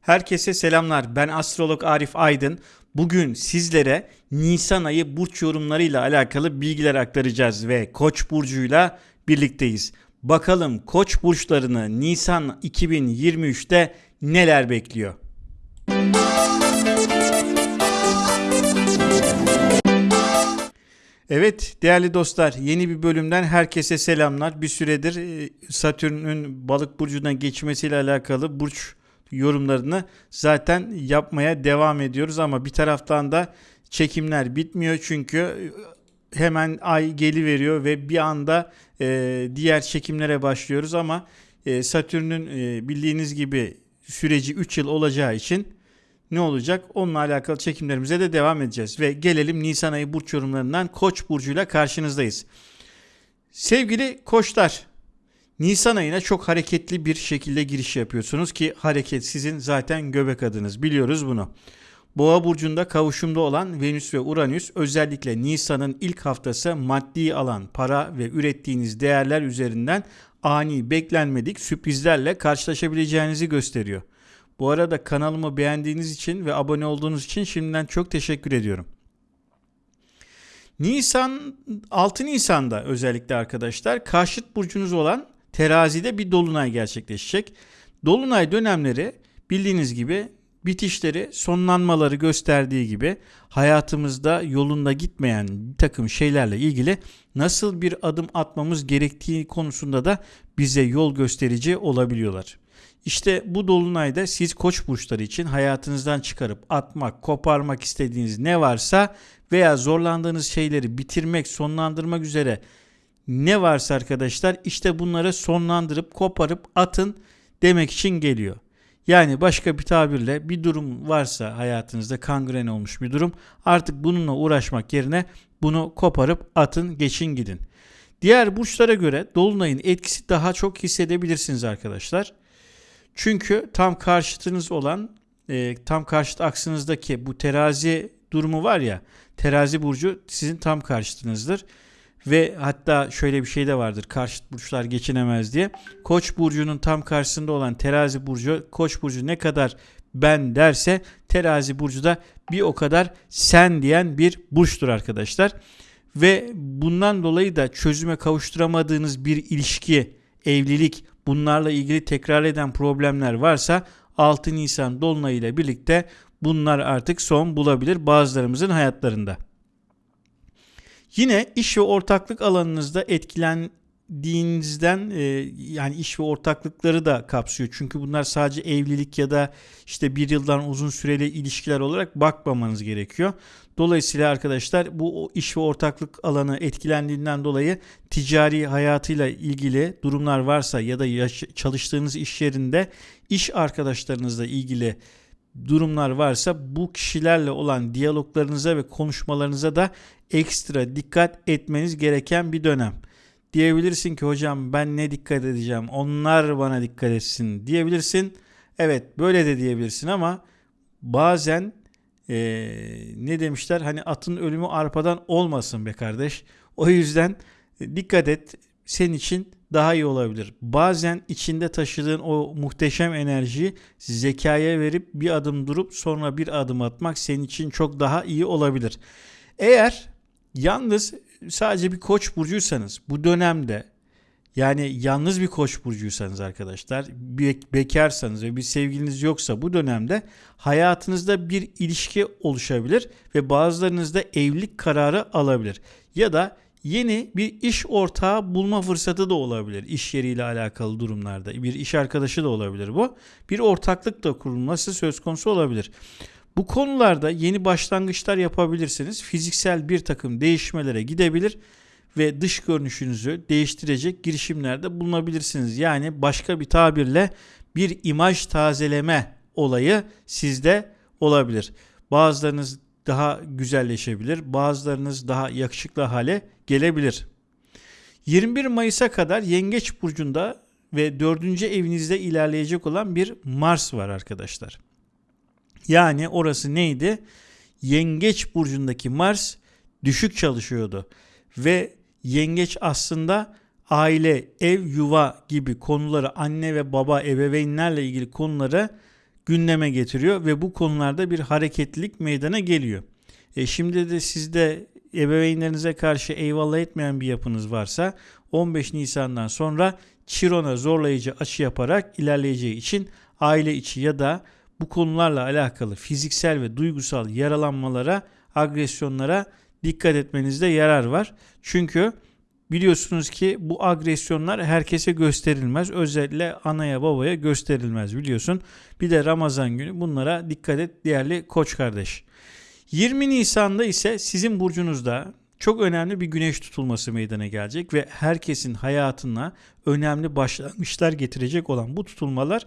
Herkese selamlar. Ben astrolog Arif Aydın. Bugün sizlere Nisan ayı burç yorumlarıyla alakalı bilgiler aktaracağız ve Koç burcuyla birlikteyiz. Bakalım Koç burçlarını Nisan 2023'te neler bekliyor? Evet değerli dostlar yeni bir bölümden herkese selamlar. Bir süredir e, Satürn'ün balık burcuna geçmesiyle alakalı burç yorumlarını zaten yapmaya devam ediyoruz ama bir taraftan da çekimler bitmiyor çünkü e, hemen ay geli veriyor ve bir anda e, diğer çekimlere başlıyoruz ama e, Satürn'ün e, bildiğiniz gibi süreci 3 yıl olacağı için ne olacak? Onunla alakalı çekimlerimize de devam edeceğiz. Ve gelelim Nisan ayı burç yorumlarından Koç burcuyla karşınızdayız. Sevgili koçlar, Nisan ayına çok hareketli bir şekilde giriş yapıyorsunuz ki hareket sizin zaten göbek adınız. Biliyoruz bunu. Boğa burcunda kavuşumda olan Venüs ve Uranüs özellikle Nisan'ın ilk haftası maddi alan, para ve ürettiğiniz değerler üzerinden ani beklenmedik sürprizlerle karşılaşabileceğinizi gösteriyor. Bu arada kanalımı beğendiğiniz için ve abone olduğunuz için şimdiden çok teşekkür ediyorum. Nisan 6 Nisan'da özellikle arkadaşlar karşıt burcunuz olan terazide bir dolunay gerçekleşecek. Dolunay dönemleri bildiğiniz gibi bitişleri, sonlanmaları gösterdiği gibi hayatımızda yolunda gitmeyen bir takım şeylerle ilgili nasıl bir adım atmamız gerektiği konusunda da bize yol gösterici olabiliyorlar. İşte bu dolunayda siz koç burçları için hayatınızdan çıkarıp atmak, koparmak istediğiniz ne varsa veya zorlandığınız şeyleri bitirmek, sonlandırmak üzere ne varsa arkadaşlar işte bunları sonlandırıp koparıp atın demek için geliyor. Yani başka bir tabirle bir durum varsa hayatınızda kangren olmuş bir durum artık bununla uğraşmak yerine bunu koparıp atın geçin gidin. Diğer burçlara göre dolunayın etkisi daha çok hissedebilirsiniz arkadaşlar. Çünkü tam karşıtınız olan e, tam karşıt aksınızdaki bu terazi durumu var ya terazi burcu sizin tam karşıtınızdır. Ve hatta şöyle bir şey de vardır karşıt burçlar geçinemez diye. Koç burcunun tam karşısında olan terazi burcu koç burcu ne kadar ben derse terazi burcu da bir o kadar sen diyen bir burçtur arkadaşlar. Ve bundan dolayı da çözüme kavuşturamadığınız bir ilişki, evlilik, bunlarla ilgili tekrar eden problemler varsa 6 Nisan Dolunay ile birlikte bunlar artık son bulabilir bazılarımızın hayatlarında. Yine iş ve ortaklık alanınızda etkilendiğinizden e, yani iş ve ortaklıkları da kapsıyor. Çünkü bunlar sadece evlilik ya da işte bir yıldan uzun süreli ilişkiler olarak bakmamanız gerekiyor. Dolayısıyla arkadaşlar bu iş ve ortaklık alanı etkilendiğinden dolayı ticari hayatıyla ilgili durumlar varsa ya da çalıştığınız iş yerinde iş arkadaşlarınızla ilgili durumlar varsa bu kişilerle olan diyaloglarınıza ve konuşmalarınıza da ekstra dikkat etmeniz gereken bir dönem. Diyebilirsin ki hocam ben ne dikkat edeceğim onlar bana dikkat etsin diyebilirsin. Evet böyle de diyebilirsin ama bazen ee, ne demişler hani atın ölümü arpadan olmasın be kardeş. O yüzden dikkat et senin için daha iyi olabilir. Bazen içinde taşıdığın o muhteşem enerjiyi zekaya verip bir adım durup sonra bir adım atmak senin için çok daha iyi olabilir. Eğer yalnız sadece bir koç burcuysanız bu dönemde yani yalnız bir koç burcuysanız arkadaşlar, be- bekarsanız ve bir sevgiliniz yoksa bu dönemde hayatınızda bir ilişki oluşabilir ve bazılarınız evlilik kararı alabilir. Ya da yeni bir iş ortağı bulma fırsatı da olabilir iş yeriyle alakalı durumlarda. Bir iş arkadaşı da olabilir bu. Bir ortaklık da kurulması söz konusu olabilir. Bu konularda yeni başlangıçlar yapabilirsiniz. Fiziksel bir takım değişmelere gidebilir ve dış görünüşünüzü değiştirecek girişimlerde bulunabilirsiniz. Yani başka bir tabirle bir imaj tazeleme olayı sizde olabilir. Bazılarınız daha güzelleşebilir, bazılarınız daha yakışıklı hale gelebilir. 21 Mayıs'a kadar Yengeç burcunda ve 4. evinizde ilerleyecek olan bir Mars var arkadaşlar. Yani orası neydi? Yengeç burcundaki Mars düşük çalışıyordu ve yengeç aslında aile, ev, yuva gibi konuları anne ve baba ebeveynlerle ilgili konuları gündeme getiriyor ve bu konularda bir hareketlilik meydana geliyor. E şimdi de sizde ebeveynlerinize karşı eyvallah etmeyen bir yapınız varsa 15 Nisan'dan sonra Chiron'a zorlayıcı açı yaparak ilerleyeceği için aile içi ya da bu konularla alakalı fiziksel ve duygusal yaralanmalara, agresyonlara dikkat etmenizde yarar var. Çünkü biliyorsunuz ki bu agresyonlar herkese gösterilmez. Özellikle anaya babaya gösterilmez biliyorsun. Bir de Ramazan günü bunlara dikkat et değerli koç kardeş. 20 Nisan'da ise sizin burcunuzda çok önemli bir güneş tutulması meydana gelecek ve herkesin hayatına önemli başlangıçlar getirecek olan bu tutulmalar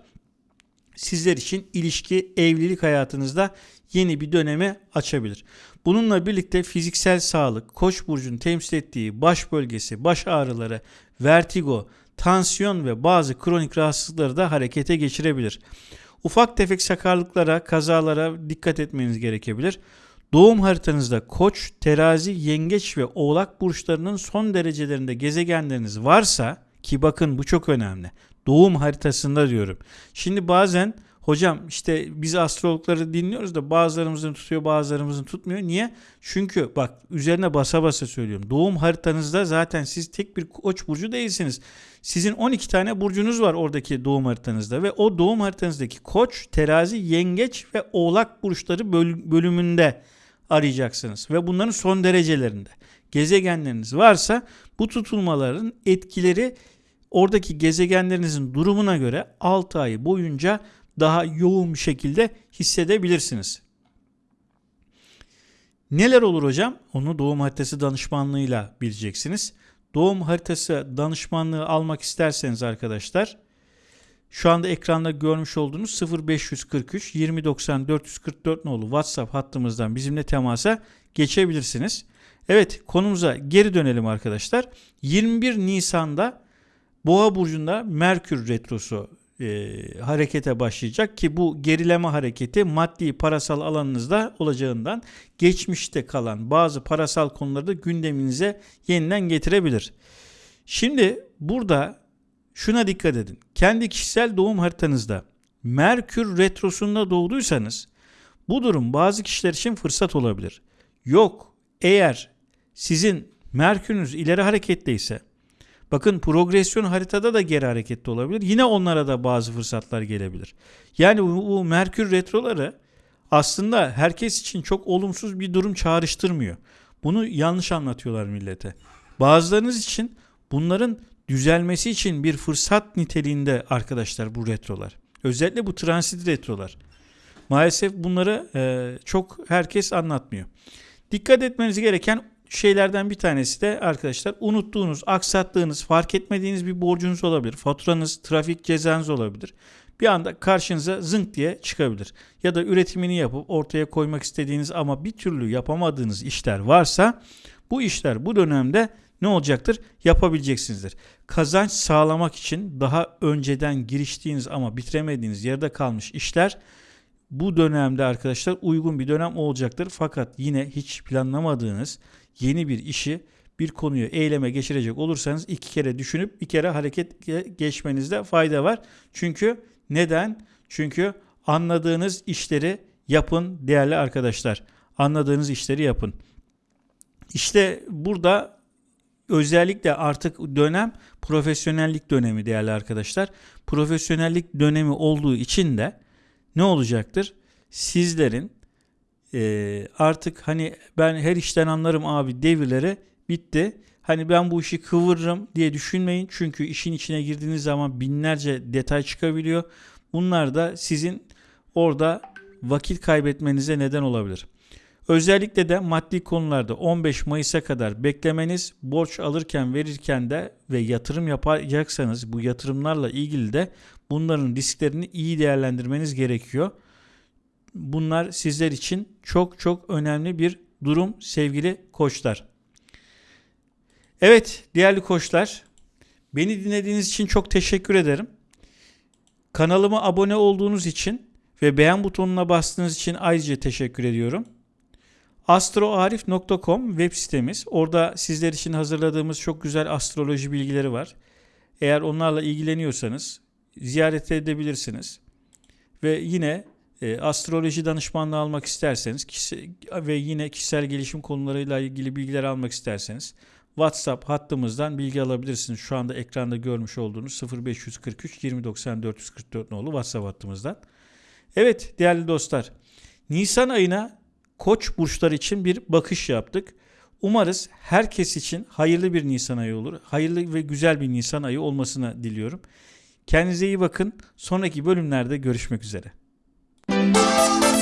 sizler için ilişki, evlilik hayatınızda yeni bir döneme açabilir. Bununla birlikte fiziksel sağlık, Koç burcunun temsil ettiği baş bölgesi, baş ağrıları, vertigo, tansiyon ve bazı kronik rahatsızlıkları da harekete geçirebilir. Ufak tefek sakarlıklara, kazalara dikkat etmeniz gerekebilir. Doğum haritanızda Koç, Terazi, Yengeç ve Oğlak burçlarının son derecelerinde gezegenleriniz varsa ki bakın bu çok önemli. Doğum haritasında diyorum. Şimdi bazen hocam işte biz astrologları dinliyoruz da bazılarımızın tutuyor bazılarımızın tutmuyor. Niye? Çünkü bak üzerine basa basa söylüyorum. Doğum haritanızda zaten siz tek bir koç burcu değilsiniz. Sizin 12 tane burcunuz var oradaki doğum haritanızda ve o doğum haritanızdaki koç, terazi, yengeç ve oğlak burçları bölümünde arayacaksınız ve bunların son derecelerinde gezegenleriniz varsa bu tutulmaların etkileri oradaki gezegenlerinizin durumuna göre 6 ay boyunca daha yoğun bir şekilde hissedebilirsiniz. Neler olur hocam? Onu doğum haritası danışmanlığıyla bileceksiniz. Doğum haritası danışmanlığı almak isterseniz arkadaşlar şu anda ekranda görmüş olduğunuz 0543 2090 444 nolu WhatsApp hattımızdan bizimle temasa geçebilirsiniz. Evet konumuza geri dönelim arkadaşlar. 21 Nisan'da Boğa burcunda Merkür retrosu e, harekete başlayacak ki bu gerileme hareketi maddi parasal alanınızda olacağından geçmişte kalan bazı parasal konuları da gündeminize yeniden getirebilir. Şimdi burada şuna dikkat edin. Kendi kişisel doğum haritanızda Merkür retrosunda doğduysanız bu durum bazı kişiler için fırsat olabilir. Yok eğer sizin Merkür'ünüz ileri hareketteyse bakın progresyon haritada da geri hareketli olabilir. Yine onlara da bazı fırsatlar gelebilir. Yani bu, bu Merkür retroları aslında herkes için çok olumsuz bir durum çağrıştırmıyor. Bunu yanlış anlatıyorlar millete. Bazılarınız için bunların düzelmesi için bir fırsat niteliğinde arkadaşlar bu retrolar. Özellikle bu transit retrolar. Maalesef bunları e, çok herkes anlatmıyor. Dikkat etmeniz gereken şeylerden bir tanesi de arkadaşlar unuttuğunuz, aksattığınız, fark etmediğiniz bir borcunuz olabilir. Faturanız, trafik cezanız olabilir. Bir anda karşınıza zınk diye çıkabilir. Ya da üretimini yapıp ortaya koymak istediğiniz ama bir türlü yapamadığınız işler varsa bu işler bu dönemde ne olacaktır? Yapabileceksinizdir. Kazanç sağlamak için daha önceden giriştiğiniz ama bitiremediğiniz yerde kalmış işler bu dönemde arkadaşlar uygun bir dönem olacaktır. Fakat yine hiç planlamadığınız yeni bir işi bir konuyu eyleme geçirecek olursanız iki kere düşünüp bir kere hareket geçmenizde fayda var. Çünkü neden? Çünkü anladığınız işleri yapın değerli arkadaşlar. Anladığınız işleri yapın. İşte burada özellikle artık dönem profesyonellik dönemi değerli arkadaşlar. Profesyonellik dönemi olduğu için de ne olacaktır? Sizlerin e, artık hani ben her işten anlarım abi devirleri bitti. Hani ben bu işi kıvırırım diye düşünmeyin. Çünkü işin içine girdiğiniz zaman binlerce detay çıkabiliyor. Bunlar da sizin orada vakit kaybetmenize neden olabilir. Özellikle de maddi konularda 15 Mayıs'a kadar beklemeniz, borç alırken verirken de ve yatırım yapacaksanız bu yatırımlarla ilgili de bunların risklerini iyi değerlendirmeniz gerekiyor. Bunlar sizler için çok çok önemli bir durum sevgili koçlar. Evet değerli koçlar beni dinlediğiniz için çok teşekkür ederim. Kanalıma abone olduğunuz için ve beğen butonuna bastığınız için ayrıca teşekkür ediyorum astroarif.com web sitemiz. Orada sizler için hazırladığımız çok güzel astroloji bilgileri var. Eğer onlarla ilgileniyorsanız ziyaret edebilirsiniz. Ve yine e, astroloji danışmanlığı almak isterseniz kişi, ve yine kişisel gelişim konularıyla ilgili bilgiler almak isterseniz WhatsApp hattımızdan bilgi alabilirsiniz. Şu anda ekranda görmüş olduğunuz 0543 2090 444 nolu WhatsApp hattımızdan. Evet değerli dostlar. Nisan ayına Koç burçları için bir bakış yaptık. Umarız herkes için hayırlı bir Nisan ayı olur. Hayırlı ve güzel bir Nisan ayı olmasını diliyorum. Kendinize iyi bakın. Sonraki bölümlerde görüşmek üzere. Música